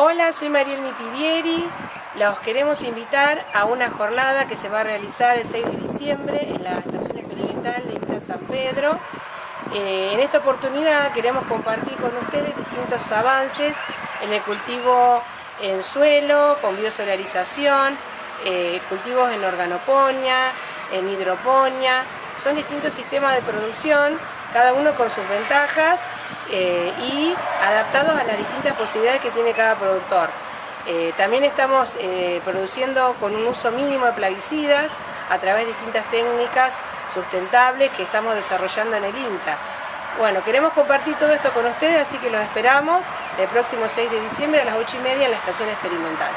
Hola, soy Mariel Mitivieri. Los queremos invitar a una jornada que se va a realizar el 6 de diciembre en la Estación Experimental de Vista San Pedro. Eh, en esta oportunidad queremos compartir con ustedes distintos avances en el cultivo en suelo, con biosolarización, eh, cultivos en organoponia, en hidroponía. Son distintos sistemas de producción, cada uno con sus ventajas eh, y adaptados a las distintas posibilidades que tiene cada productor. Eh, también estamos eh, produciendo con un uso mínimo de plaguicidas a través de distintas técnicas sustentables que estamos desarrollando en el INTA. Bueno, queremos compartir todo esto con ustedes, así que los esperamos el próximo 6 de diciembre a las 8 y media en la estación experimental.